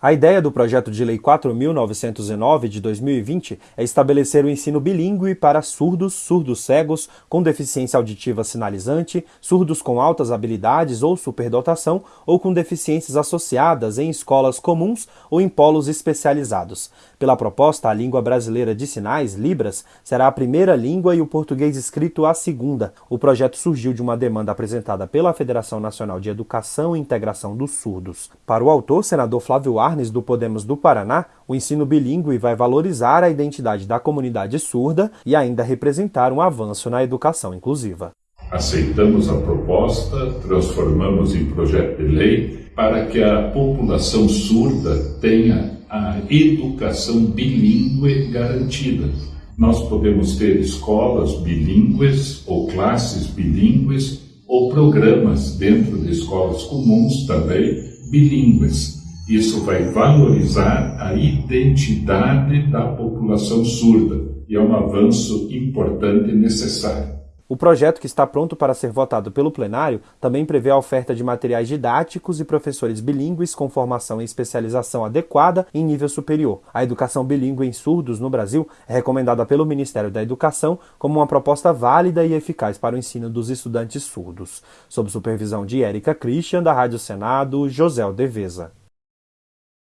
A ideia do projeto de lei 4909 de 2020 é estabelecer o ensino bilíngue para surdos, surdos cegos, com deficiência auditiva sinalizante, surdos com altas habilidades ou superdotação ou com deficiências associadas em escolas comuns ou em polos especializados. Pela proposta, a língua brasileira de sinais, Libras, será a primeira língua e o português escrito a segunda. O projeto surgiu de uma demanda apresentada pela Federação Nacional de Educação e Integração dos Surdos. Para o autor, senador Flávio Do Podemos do Paraná, o ensino bilíngue vai valorizar a identidade da comunidade surda e ainda representar um avanço na educação inclusiva. Aceitamos a proposta, transformamos em projeto de lei para que a população surda tenha a educação bilíngue garantida. Nós podemos ter escolas bilíngues ou classes bilíngues ou programas dentro de escolas comuns também bilíngues. Isso vai valorizar a identidade da população surda e é um avanço importante e necessário. O projeto, que está pronto para ser votado pelo plenário, também prevê a oferta de materiais didáticos e professores bilíngues com formação e especialização adequada em nível superior. A educação bilíngue em surdos no Brasil é recomendada pelo Ministério da Educação como uma proposta válida e eficaz para o ensino dos estudantes surdos. Sob supervisão de Érica Christian, da Rádio Senado, José Deveza.